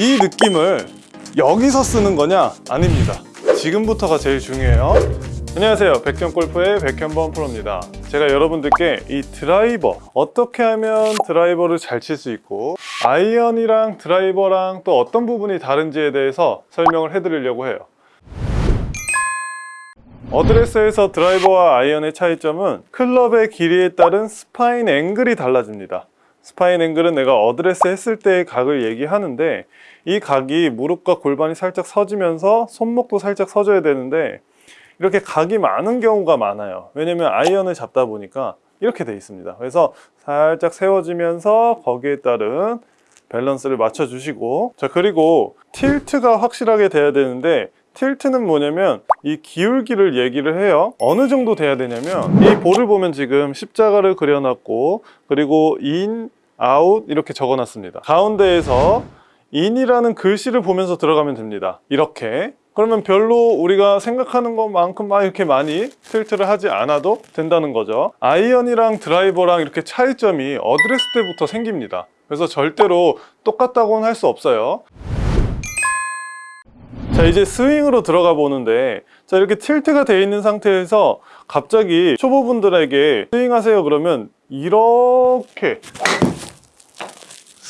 이 느낌을 여기서 쓰는 거냐? 아닙니다. 지금부터가 제일 중요해요. 안녕하세요. 백현골프의 백현범 프로입니다. 제가 여러분들께 이 드라이버 어떻게 하면 드라이버를 잘 칠 수 있고 아이언이랑 드라이버랑 또 어떤 부분이 다른지에 대해서 설명을 해드리려고 해요. 어드레스에서 드라이버와 아이언의 차이점은 클럽의 길이에 따른 spine angle이 달라집니다. spine angle은 내가 어드레스 했을 때의 각을 얘기하는데 이 각이 무릎과 골반이 살짝 서지면서 손목도 살짝 서져야 되는데 이렇게 각이 많은 경우가 많아요. 왜냐면 아이언을 잡다 보니까 이렇게 돼 있습니다. 그래서 살짝 세워지면서 거기에 따른 밸런스를 맞춰 주시고. 자 그리고 tilt가 확실하게 돼야 되는데 tilt는 뭐냐면 이 기울기를 얘기를 해요. 어느 정도 돼야 되냐면 이 볼을 보면 지금 십자가를 그려놨고 그리고 인, 아웃 이렇게 적어놨습니다. 가운데에서 인이라는 글씨를 보면서 들어가면 됩니다. 이렇게. 그러면 별로 우리가 생각하는 것만큼 막 이렇게 많이 tilt를 하지 않아도 된다는 거죠. 아이언이랑 드라이버랑 이렇게 차이점이 어드레스 때부터 생깁니다. 그래서 절대로 똑같다고는 할 수 없어요 자 이제 스윙으로 들어가 보는데 자 이렇게 tilt가 되어 있는 상태에서 갑자기 초보분들에게 스윙하세요 그러면 이렇게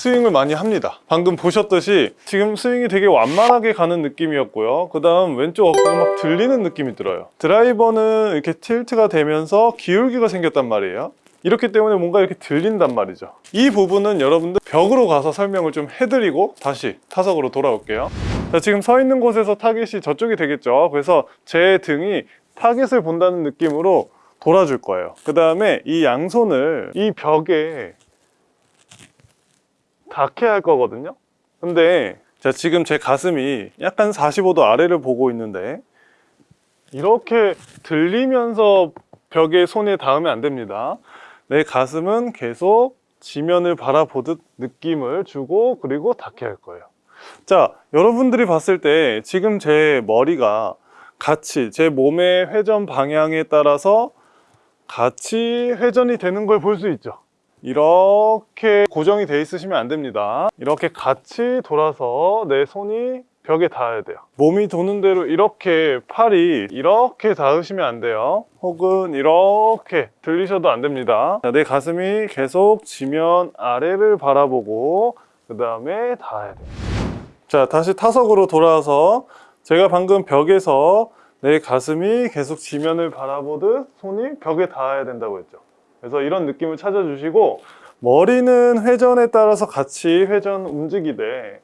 스윙을 많이 합니다. 방금 보셨듯이 지금 스윙이 되게 완만하게 가는 느낌이었고요. 그 다음 왼쪽 어깨가 막 들리는 느낌이 들어요. 드라이버는 이렇게 tilt가 되면서 기울기가 생겼단 말이에요. 이렇기 때문에 뭔가 이렇게 들린단 말이죠. 이 부분은 여러분들 벽으로 가서 설명을 좀 해드리고 다시 타석으로 돌아올게요 자 지금 서 있는 곳에서 타겟이 저쪽이 되겠죠. 그래서 제 등이 타겟을 본다는 느낌으로 돌아줄 거예요. 그 다음에 이 양손을 이 벽에 닿게 할 거거든요. 근데 자 지금 제 가슴이 약간 45도 아래를 보고 있는데 이렇게 들리면서 벽에 손에 닿으면 안 됩니다. 내 가슴은 계속 지면을 바라보듯 느낌을 주고 그리고 닿게 할 거예요 자 여러분들이 봤을 때 지금 제 머리가 같이 제 몸의 회전 방향에 따라서 같이 회전이 되는 걸 볼 수 있죠. 이렇게 고정이 돼 있으시면 안 됩니다. 이렇게 같이 돌아서 내 손이 벽에 닿아야 돼요. 몸이 도는 대로 이렇게 팔이 이렇게 닿으시면 안 돼요. 혹은 이렇게 들리셔도 안 됩니다. 자, 내 가슴이 계속 지면 아래를 바라보고 그 다음에 닿아야 돼요 자 다시 타석으로 돌아와서 제가 방금 벽에서 내 가슴이 계속 지면을 바라보듯 손이 벽에 닿아야 된다고 했죠. 그래서 이런 느낌을 찾아주시고 머리는 회전에 따라서 같이 회전 움직이되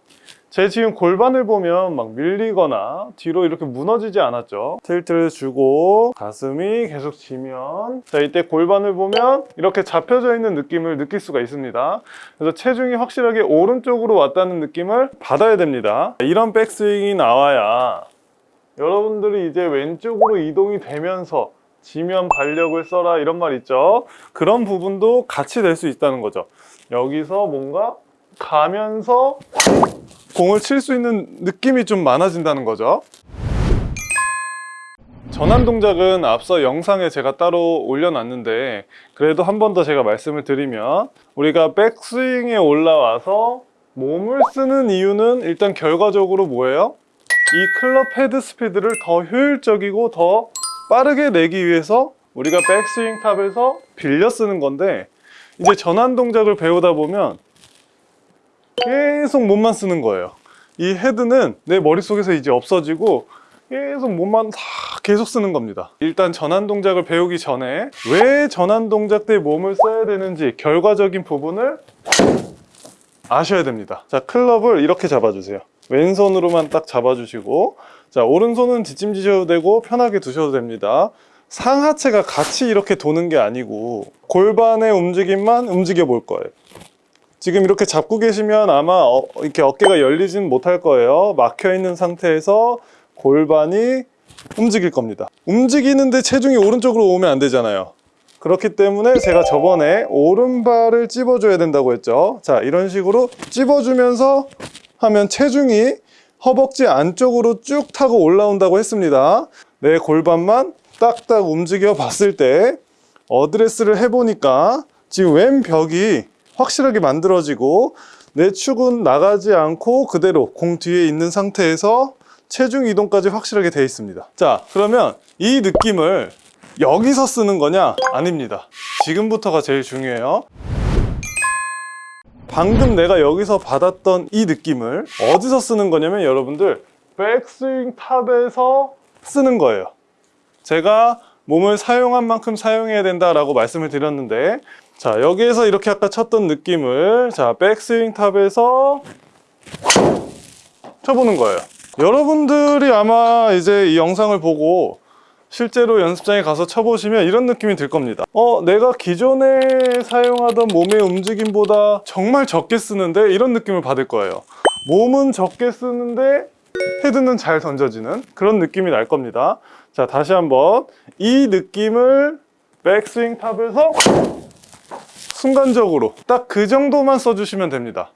제 지금 골반을 보면 막 밀리거나 뒤로 이렇게 무너지지 않았죠. 틸트를 주고 가슴이 계속 지면 자 이때 골반을 보면 이렇게 잡혀져 있는 느낌을 느낄 수가 있습니다. 그래서 체중이 확실하게 오른쪽으로 왔다는 느낌을 받아야 됩니다. 이런 백스윙이 나와야 여러분들이 이제 왼쪽으로 이동이 되면서 지면 발력을 써라 이런 말 있죠? 그런 부분도 같이 될 수 있다는 거죠. 여기서 뭔가 가면서 공을 칠 수 있는 느낌이 좀 많아진다는 거죠 전환 동작은 앞서 영상에 제가 따로 올려놨는데 그래도 한 번 더 제가 말씀을 드리면 우리가 백스윙에 올라와서 몸을 쓰는 이유는 일단 결과적으로 뭐예요? 이 클럽 헤드 스피드를 더 효율적이고 더 빠르게 내기 위해서 우리가 백스윙 탑에서 빌려 쓰는 건데 이제 전환 동작을 배우다 보면 계속 몸만 쓰는 거예요. 이 헤드는 내 머릿속에서 이제 없어지고 계속 몸만 다 계속 쓰는 겁니다. 일단 전환 동작을 배우기 전에 왜 전환 동작 때 몸을 써야 되는지 결과적인 부분을 아셔야 됩니다. 자 클럽을 이렇게 잡아주세요. 왼손으로만 딱 잡아주시고 자 오른손은 뒷짐지셔도 되고 편하게 두셔도 됩니다. 상하체가 같이 이렇게 도는 게 아니고 골반의 움직임만 움직여 볼 거예요 지금 이렇게 잡고 계시면 아마 어, 이렇게 어깨가 열리진 못할 거예요. 막혀 있는 상태에서 골반이 움직일 겁니다. 움직이는데 체중이 오른쪽으로 오면 안 되잖아요. 그렇기 때문에 제가 저번에 오른발을 찝어줘야 된다고 했죠. 자 이런 식으로 찝어주면서 하면 체중이 허벅지 안쪽으로 쭉 타고 올라온다고 했습니다. 내 골반만 딱딱 움직여 봤을 때 어드레스를 해보니까 지금 왼 벽이 확실하게 만들어지고 내 축은 나가지 않고 그대로 공 뒤에 있는 상태에서 체중 이동까지 확실하게 되어 있습니다. 자, 그러면 이 느낌을 여기서 쓰는 거냐? 아닙니다. 지금부터가 제일 중요해요. 방금 내가 여기서 받았던 이 느낌을 어디서 쓰는 거냐면 여러분들 백스윙 탑에서 쓰는 거예요. 제가 몸을 사용한 만큼 사용해야 된다라고 말씀을 드렸는데 자 여기에서 이렇게 아까 쳤던 느낌을 자 백스윙 탑에서 쳐보는 거예요. 여러분들이 아마 이제 이 영상을 보고 실제로 연습장에 가서 쳐보시면 이런 느낌이 들 겁니다. 어, 내가 기존에 사용하던 몸의 움직임보다 정말 적게 쓰는데 이런 느낌을 받을 거예요. 몸은 적게 쓰는데 헤드는 잘 던져지는 그런 느낌이 날 겁니다. 자, 다시 한번 이 느낌을 백스윙 탑에서 순간적으로 딱 그 정도만 써주시면 됩니다.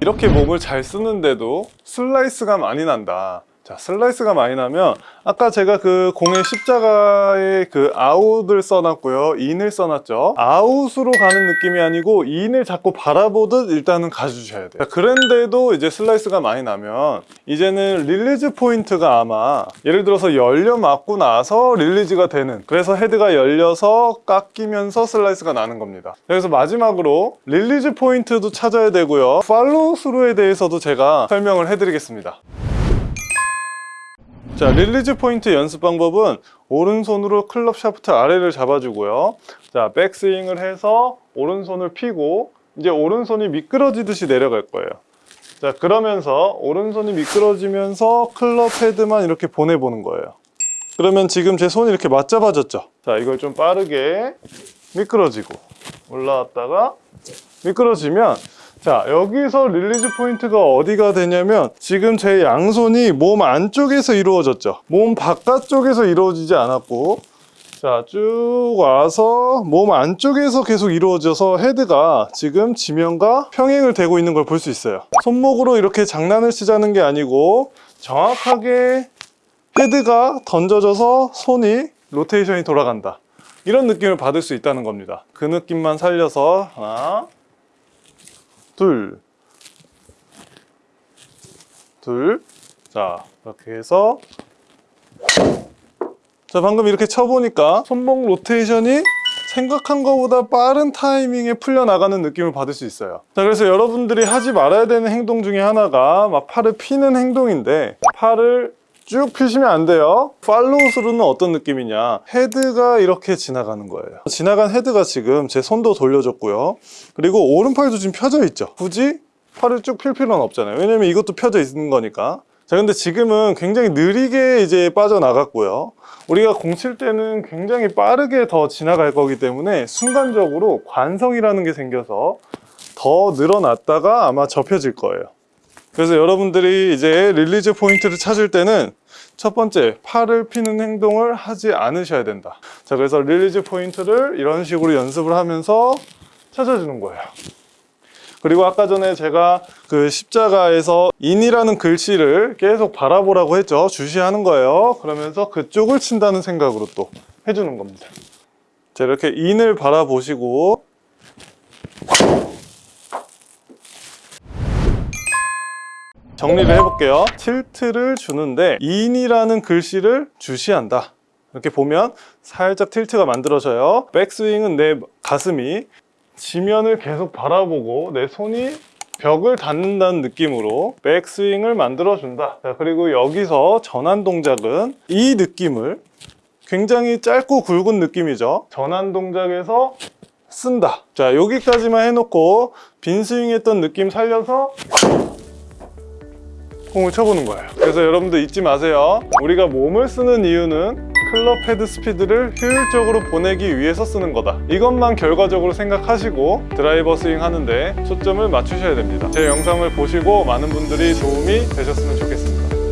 이렇게 몸을 잘 쓰는데도 슬라이스가 많이 난다. 자, 슬라이스가 많이 나면 아까 제가 그 공의 십자가에 그 아웃을 써놨고요. 인을 써놨죠. 아웃으로 가는 느낌이 아니고 인을 자꾸 바라보듯 일단은 가주셔야 돼요. 자, 그런데도 이제 슬라이스가 많이 나면 이제는 release 포인트가 아마 예를 들어서 열려 맞고 나서 release가 되는 그래서 헤드가 열려서 깎이면서 슬라이스가 나는 겁니다. 그래서 마지막으로 release 포인트도 찾아야 되고요. 팔로우 스루에 대해서도 제가 설명을 해드리겠습니다. 자, release 포인트 연습 방법은 오른손으로 클럽 샤프트 아래를 잡아주고요. 자, 백스윙을 해서 오른손을 피고 이제 오른손이 미끄러지듯이 내려갈 거예요. 자, 그러면서 오른손이 미끄러지면서 클럽 헤드만 이렇게 보내보는 거예요. 그러면 지금 제 손이 이렇게 맞잡아졌죠? 자, 이걸 좀 빠르게 미끄러지고 올라왔다가 미끄러지면 자 여기서 release 포인트가 어디가 되냐면 지금 제 양손이 몸 안쪽에서 이루어졌죠. 몸 바깥쪽에서 이루어지지 않았고 자 쭉 와서 몸 안쪽에서 계속 이루어져서 헤드가 지금 지면과 평행을 되고 있는 걸 볼 수 있어요. 손목으로 이렇게 장난을 치자는 게 아니고 정확하게 헤드가 던져져서 손이 로테이션이 돌아간다. 이런 느낌을 받을 수 있다는 겁니다. 그 느낌만 살려서 하나 둘, 둘. 자, 이렇게 해서. 자, 방금 이렇게 쳐보니까 손목 로테이션이 생각한 것보다 빠른 타이밍에 풀려나가는 느낌을 받을 수 있어요. 자, 그래서 여러분들이 하지 말아야 되는 행동 중에 하나가 막 팔을 피는 행동인데, 팔을 쭉 펴시면 안 돼요. 팔로우 스루는 어떤 느낌이냐? 헤드가 이렇게 지나가는 거예요. 지나간 헤드가 지금 제 손도 돌려줬고요. 그리고 오른팔도 지금 펴져 있죠. 굳이 팔을 쭉필 필요는 없잖아요. 왜냐면 이것도 펴져 있는 거니까. 자 근데 지금은 굉장히 느리게 이제 빠져나갔고요. 우리가 공 칠 때는 굉장히 빠르게 더 지나갈 거기 때문에 순간적으로 관성이라는 게 생겨서 더 늘어났다가 아마 접혀질 거예요. 그래서 여러분들이 이제 release 포인트를 찾을 때는 첫 번째 팔을 피는 행동을 하지 않으셔야 된다. 자 그래서 release 포인트를 이런 식으로 연습을 하면서 찾아주는 거예요. 그리고 아까 전에 제가 그 십자가에서 인이라는 글씨를 계속 바라보라고 했죠. 주시하는 거예요. 그러면서 그쪽을 친다는 생각으로 또 해주는 겁니다. 자 이렇게 인을 바라보시고 정리를 해볼게요. 틸트를 주는데 인이라는 글씨를 주시한다. 이렇게 보면 살짝 틸트가 만들어져요. 백스윙은 내 가슴이 지면을 계속 바라보고 내 손이 벽을 닿는다는 느낌으로 백스윙을 만들어준다. 자, 그리고 여기서 전환 동작은 이 느낌을 굉장히 짧고 굵은 느낌이죠. 전환 동작에서 쓴다. 자 여기까지만 해놓고 빈 스윙 했던 느낌 살려서 공을 쳐보는 거예요. 그래서 여러분들 잊지 마세요. 우리가 몸을 쓰는 이유는 클럽 헤드 스피드를 효율적으로 보내기 위해서 쓰는 거다. 이것만 결과적으로 생각하시고 드라이버 스윙 하는데 초점을 맞추셔야 됩니다. 제 영상을 보시고 많은 분들이 도움이 되셨으면 좋겠습니다